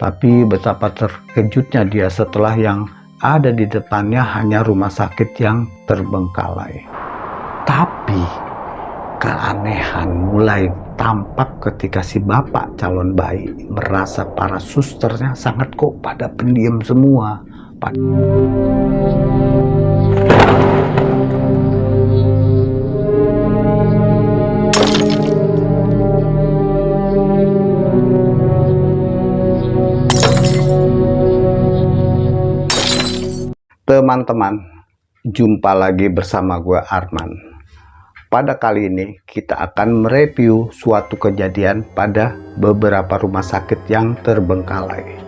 Tapi betapa terkejutnya dia setelah yang ada di depannya hanya rumah sakit yang terbengkalai. Tapi keanehan mulai tampak ketika si bapak calon bayi merasa para susternya sangat kok pada pendiam semua. Teman-teman, jumpa lagi bersama gue Arman. Pada kali ini kita akan mereview suatu kejadian pada beberapa rumah sakit yang terbengkalai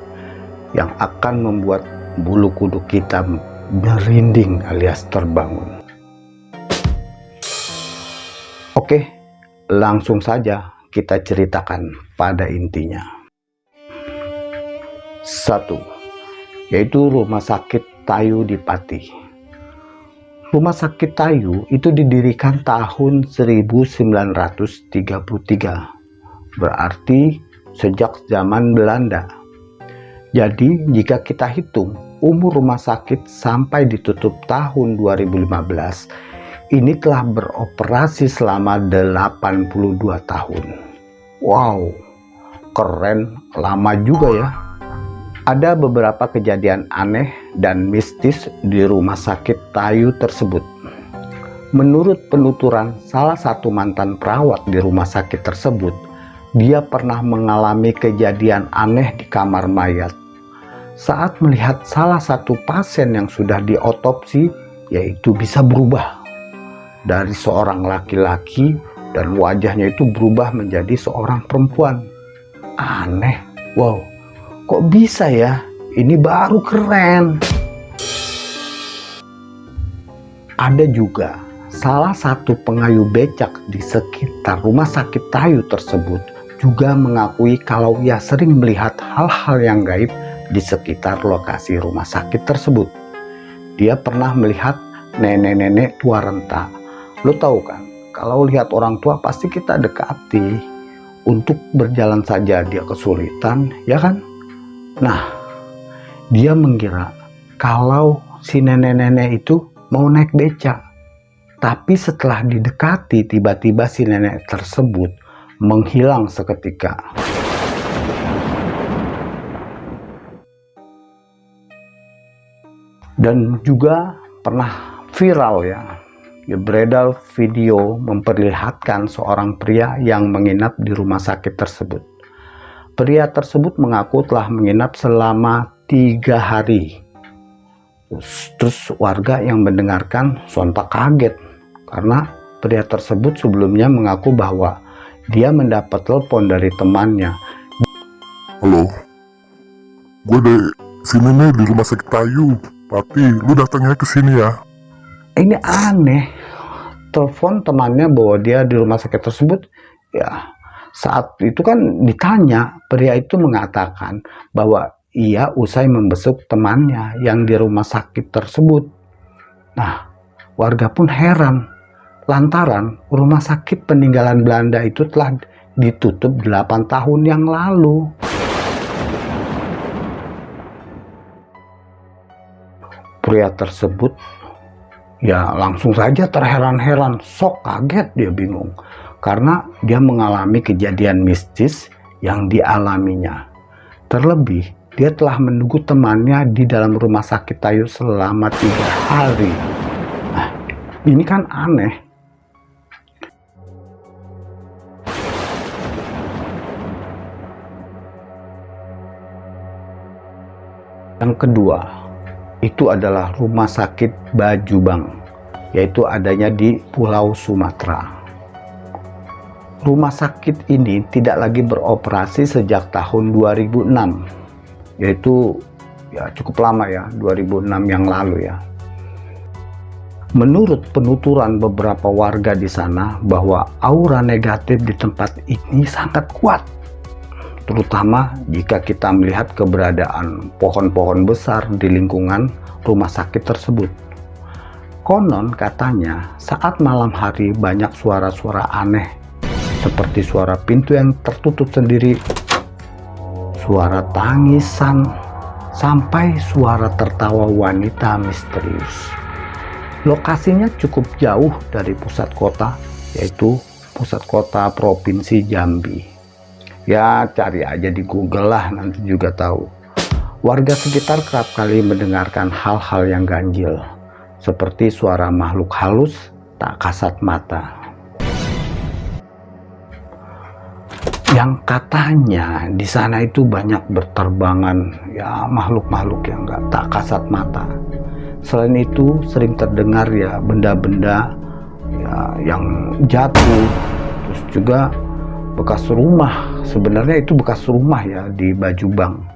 yang akan membuat bulu kuduk kita merinding alias terbangun. Oke, langsung saja kita ceritakan pada intinya. Satu, yaitu rumah sakit Tayu di Pati. Rumah sakit Tayu itu didirikan tahun 1933, berarti sejak zaman Belanda. Jadi jika kita hitung umur rumah sakit sampai ditutup tahun 2015, ini telah beroperasi selama 82 tahun. Wow, keren, lama juga ya ada beberapa kejadian aneh dan mistis di rumah sakit Tayu tersebut. Menurut penuturan salah satu mantan perawat di rumah sakit tersebut, dia pernah mengalami kejadian aneh di kamar mayat. Saat melihat salah satu pasien yang sudah diotopsi, yaitu bisa berubah dari seorang laki-laki dan wajahnya itu berubah menjadi seorang perempuan. Aneh, wow Kok bisa ya? Ini baru keren. Ada juga salah satu pengayu becak di sekitar rumah sakit Tayu tersebut juga mengakui kalau ia sering melihat hal-hal yang gaib di sekitar lokasi rumah sakit tersebut. Dia pernah melihat nenek-nenek tua renta. Lo tahu kan, kalau lihat orang tua pasti kita dekati. Untuk berjalan saja dia kesulitan, ya kan? Nah, dia mengira kalau si nenek-nenek itu mau naik beca. Tapi setelah didekati, tiba-tiba si nenek tersebut menghilang seketika. Dan juga pernah viral ya, ya beredar video memperlihatkan seorang pria yang menginap di rumah sakit tersebut. Pria tersebut mengaku telah menginap selama tiga hari. Terus warga yang mendengarkan sontak kaget karena pria tersebut sebelumnya mengaku bahwa dia mendapat telepon dari temannya. Halo, gue dari sini nih di rumah sakit Tayu. Tapi lu datangnya ke sini ya. Ini aneh. Telepon temannya bahwa dia di rumah sakit tersebut, ya saat itu kan ditanya, pria itu mengatakan bahwa ia usai membesuk temannya yang di rumah sakit tersebut. Nah, warga pun heran lantaran rumah sakit peninggalan Belanda itu telah ditutup 8 tahun yang lalu. Pria tersebut ya langsung saja terheran-heran, sok kaget dia bingung karena dia mengalami kejadian mistis yang dialaminya. Terlebih, dia telah menunggu temannya di dalam rumah sakit Tayu selama tiga hari. Nah, ini kan aneh. Yang kedua, itu adalah rumah sakit Bajubang, yaitu adanya di Pulau Sumatera. Rumah sakit ini tidak lagi beroperasi sejak tahun 2006, yaitu ya cukup lama ya, 2006 yang lalu ya. Menurut penuturan beberapa warga di sana bahwa aura negatif di tempat ini sangat kuat, terutama jika kita melihat keberadaan pohon-pohon besar di lingkungan rumah sakit tersebut. Konon katanya saat malam hari banyak suara-suara aneh seperti suara pintu yang tertutup sendiri, suara tangisan, sampai suara tertawa wanita misterius. Lokasinya cukup jauh dari pusat kota, yaitu pusat kota Provinsi Jambi. Ya, cari aja di Google lah, nanti juga tahu. Warga sekitar kerap kali mendengarkan hal-hal yang ganjil, seperti suara makhluk halus tak kasat mata. Yang katanya di sana itu banyak berterbangan ya makhluk-makhluk yang nggak tak kasat mata. Selain itu sering terdengar ya benda-benda ya yang jatuh, terus juga bekas rumah. Sebenarnya itu bekas rumah ya di Bajubang.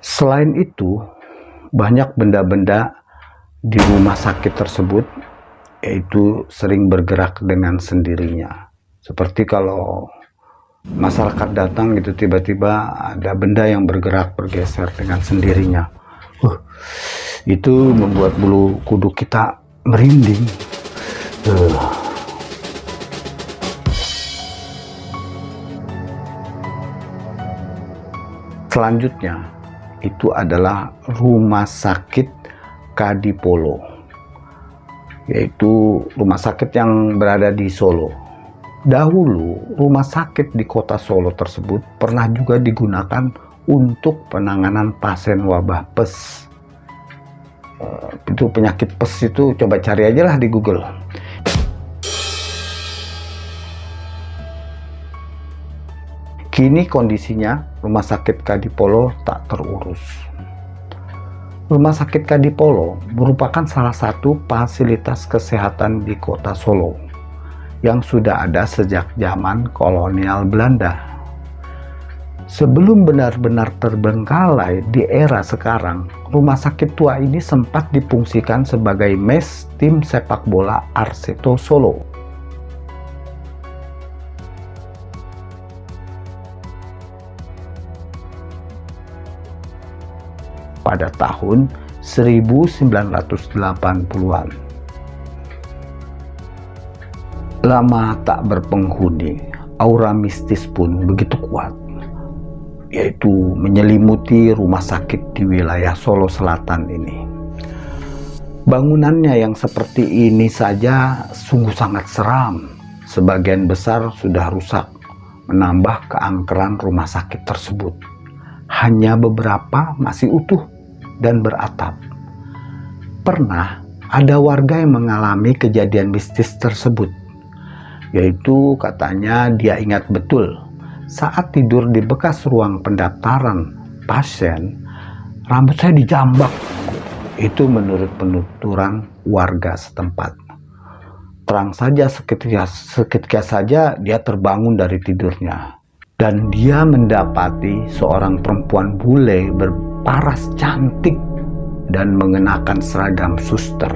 Selain itu, banyak benda-benda di rumah sakit tersebut yaitu sering bergerak dengan sendirinya. Seperti kalau masyarakat datang gitu tiba-tiba ada benda yang bergerak bergeser dengan sendirinya. Uh, itu membuat bulu kuduk kita merinding. Uh. Selanjutnya, itu adalah rumah sakit Kadipolo yaitu rumah sakit yang berada di Solo dahulu rumah sakit di kota Solo tersebut pernah juga digunakan untuk penanganan pasien wabah pes. Eh, itu penyakit pes itu coba cari aja lah di Google. Kini kondisinya rumah sakit Kadipolo tak terurus. Rumah sakit Kadipolo merupakan salah satu fasilitas kesehatan di kota Solo yang sudah ada sejak zaman kolonial Belanda. Sebelum benar-benar terbengkalai di era sekarang, rumah sakit tua ini sempat dipungsikan sebagai mes tim sepak bola Arseto Solo pada tahun 1980-an. Lama tak berpenghuni, aura mistis pun begitu kuat, yaitu menyelimuti rumah sakit di wilayah Solo Selatan ini. Bangunannya yang seperti ini saja sungguh sangat seram. Sebagian besar sudah rusak, menambah keangkeran rumah sakit tersebut. Hanya beberapa masih utuh dan beratap. Pernah ada warga yang mengalami kejadian mistis tersebut, yaitu katanya dia ingat betul saat tidur di bekas ruang pendaftaran pasien, rambut saya dijambak. Itu menurut penuturan warga setempat. Terang saja seketika, seketika saja dia terbangun dari tidurnya dan dia mendapati seorang perempuan bule ber, paras cantik dan mengenakan seragam suster.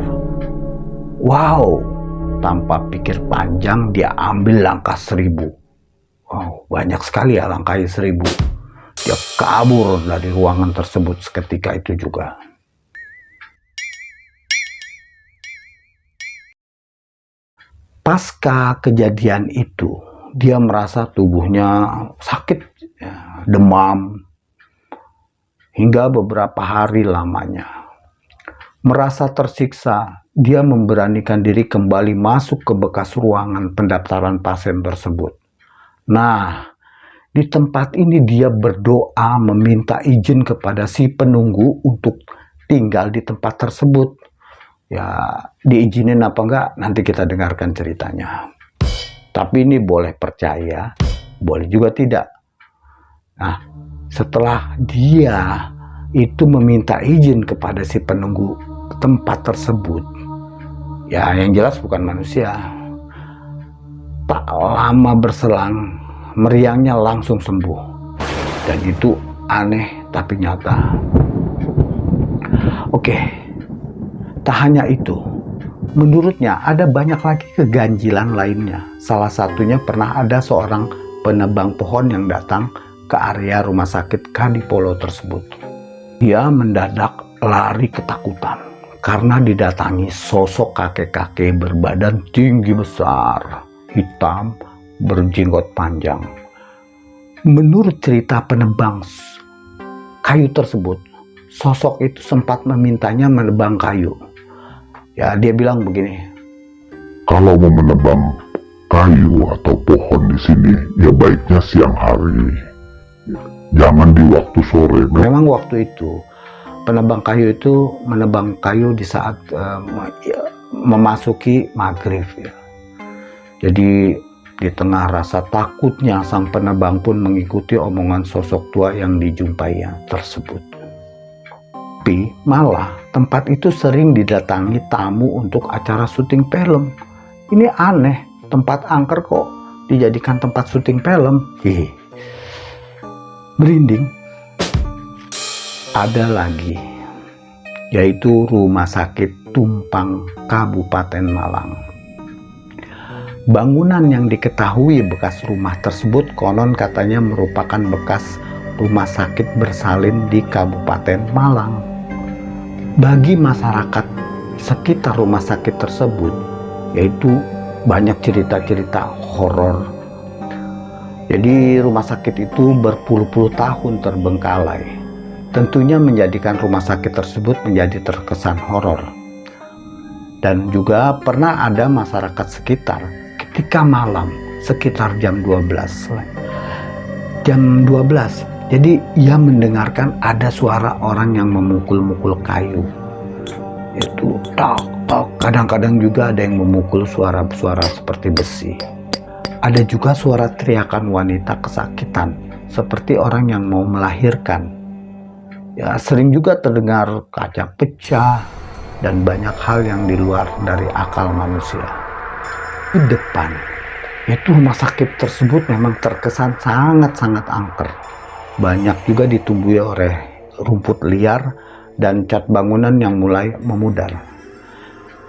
Wow, tanpa pikir panjang dia ambil langkah seribu. Wow, banyak sekali ya langkahnya seribu. Dia kabur dari ruangan tersebut seketika itu juga. Pasca kejadian itu, dia merasa tubuhnya sakit, ya, demam, hingga beberapa hari lamanya. Merasa tersiksa, dia memberanikan diri kembali masuk ke bekas ruangan pendaftaran pasien tersebut. Nah, di tempat ini dia berdoa meminta izin kepada si penunggu untuk tinggal di tempat tersebut. Ya, diizinin apa enggak nanti kita dengarkan ceritanya. Tapi ini boleh percaya, boleh juga tidak. Nah, setelah dia itu meminta izin kepada si penunggu tempat tersebut. Ya yang jelas bukan manusia. Tak lama berselang meriangnya langsung sembuh. Dan itu aneh tapi nyata. Oke tak hanya itu. Menurutnya ada banyak lagi keganjilan lainnya. Salah satunya pernah ada seorang penebang pohon yang datang ke area rumah sakit Kadipolo tersebut. Dia mendadak lari ketakutan karena didatangi sosok kakek-kakek berbadan tinggi besar, hitam, berjenggot panjang. menurut cerita penebang kayu tersebut, sosok itu sempat memintanya menebang kayu. Ya, dia bilang begini. Kalau mau menebang kayu atau pohon di sini, ya baiknya siang hari. Jangan di waktu sore. Memang waktu itu penebang kayu itu menebang kayu di saat uh, memasuki maghrib ya. Jadi di tengah rasa takutnya sang penebang pun mengikuti omongan sosok tua yang dijumpainya tersebut. Tapi malah tempat itu sering didatangi tamu untuk acara syuting film. Ini aneh, tempat angker kok dijadikan tempat syuting film. Hihi. Merinding ada lagi yaitu Rumah Sakit Tumpang Kabupaten Malang. Bangunan yang diketahui bekas rumah tersebut konon katanya merupakan bekas rumah sakit bersalin di Kabupaten Malang. Bagi masyarakat sekitar rumah sakit tersebut, yaitu banyak cerita-cerita horor. Jadi rumah sakit itu berpuluh-puluh tahun terbengkalai tentunya menjadikan rumah sakit tersebut menjadi terkesan horor. Dan juga pernah ada masyarakat sekitar ketika malam sekitar jam 12. Jam 12. Jadi ia mendengarkan ada suara orang yang memukul-mukul kayu. Itu tok tok. Kadang-kadang juga ada yang memukul suara-suara seperti besi. Ada juga suara teriakan wanita kesakitan seperti orang yang mau melahirkan ya sering juga terdengar kaca pecah dan banyak hal yang di luar dari akal manusia. Di depan, itu rumah sakit tersebut memang terkesan sangat-sangat angker. Banyak juga ditumbuhi oleh rumput liar dan cat bangunan yang mulai memudar.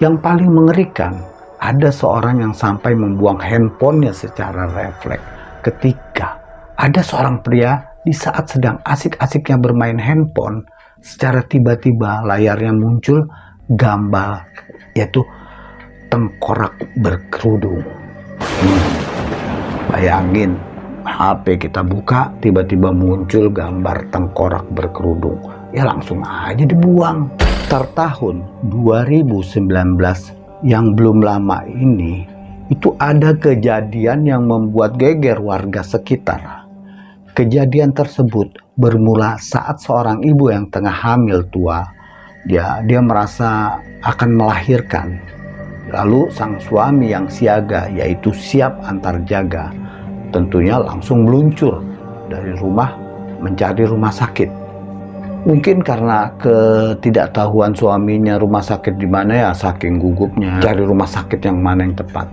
Yang paling mengerikan, ada seorang yang sampai membuang handphonenya secara refleks ketika ada seorang pria di saat sedang asik-asiknya bermain handphone, secara tiba-tiba layarnya muncul gambar yaitu tengkorak berkerudung. Hmm. Bayangin, HP kita buka, tiba-tiba muncul gambar tengkorak berkerudung. Ya langsung aja dibuang. Sekitar tahun 2019 yang belum lama ini, itu ada kejadian yang membuat geger warga sekitar Kejadian tersebut bermula saat seorang ibu yang tengah hamil tua, dia dia merasa akan melahirkan. Lalu sang suami yang siaga yaitu siap antar jaga, tentunya langsung meluncur dari rumah mencari rumah sakit. Mungkin karena ketidaktahuan suaminya rumah sakit di mana ya saking gugupnya cari rumah sakit yang mana yang tepat.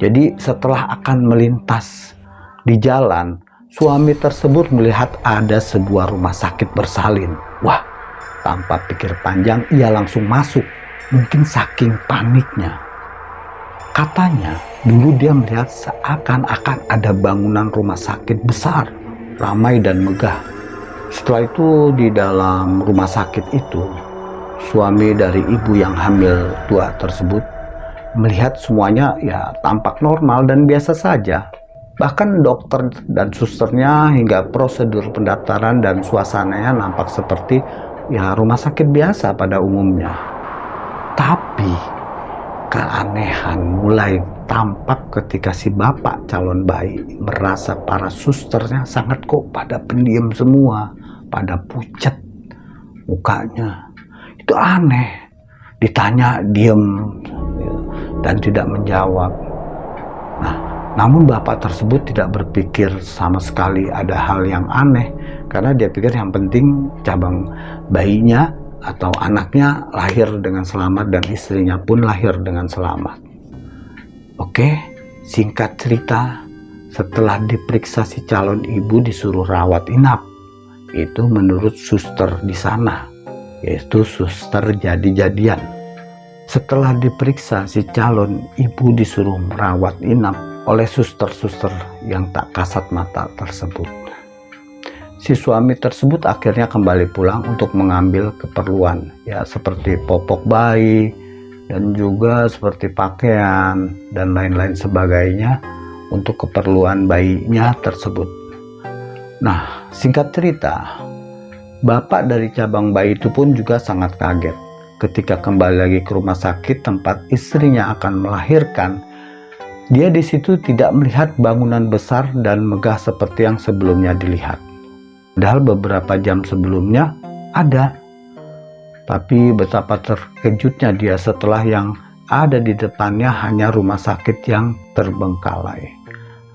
Jadi setelah akan melintas di jalan Suami tersebut melihat ada sebuah rumah sakit bersalin. Wah, tanpa pikir panjang ia langsung masuk. Mungkin saking paniknya. Katanya, dulu dia melihat seakan-akan ada bangunan rumah sakit besar, ramai dan megah. Setelah itu di dalam rumah sakit itu, suami dari ibu yang hamil tua tersebut melihat semuanya ya tampak normal dan biasa saja Bahkan dokter dan susternya hingga prosedur pendaftaran dan suasananya nampak seperti ya rumah sakit biasa pada umumnya. Tapi keanehan mulai tampak ketika si bapak calon bayi merasa para susternya sangat kok pada pendiam semua, pada pucat mukanya. Itu aneh. Ditanya diem dan tidak menjawab. Namun bapak tersebut tidak berpikir sama sekali ada hal yang aneh karena dia pikir yang penting cabang bayinya atau anaknya lahir dengan selamat dan istrinya pun lahir dengan selamat. Oke, singkat cerita, setelah diperiksa si calon ibu disuruh rawat inap. Itu menurut suster di sana, yaitu suster jadi-jadian. Setelah diperiksa si calon ibu disuruh merawat inap, oleh suster-suster yang tak kasat mata tersebut. Si suami tersebut akhirnya kembali pulang untuk mengambil keperluan, ya seperti popok bayi, dan juga seperti pakaian, dan lain-lain sebagainya untuk keperluan bayinya tersebut. Nah, singkat cerita, bapak dari cabang bayi itu pun juga sangat kaget ketika kembali lagi ke rumah sakit tempat istrinya akan melahirkan. Dia di situ tidak melihat bangunan besar dan megah seperti yang sebelumnya dilihat. Padahal beberapa jam sebelumnya ada. Tapi betapa terkejutnya dia setelah yang ada di depannya hanya rumah sakit yang terbengkalai.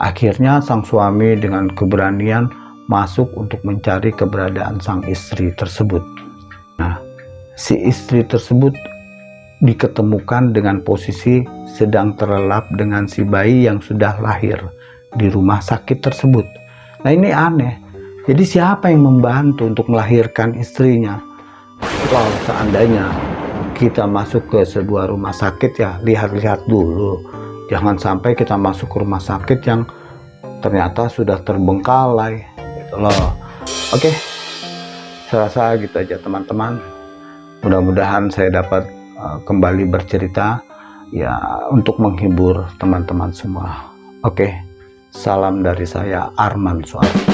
Akhirnya sang suami dengan keberanian masuk untuk mencari keberadaan sang istri tersebut. Nah, si istri tersebut diketemukan dengan posisi sedang terlelap dengan si bayi yang sudah lahir di rumah sakit tersebut. Nah ini aneh. Jadi siapa yang membantu untuk melahirkan istrinya? Kalau seandainya kita masuk ke sebuah rumah sakit ya lihat-lihat dulu. Jangan sampai kita masuk ke rumah sakit yang ternyata sudah terbengkalai gitu loh oke saya rasa gitu aja teman-teman mudah-mudahan saya dapat uh, kembali bercerita ya untuk menghibur teman-teman semua. Oke salam dari saya Arman Suara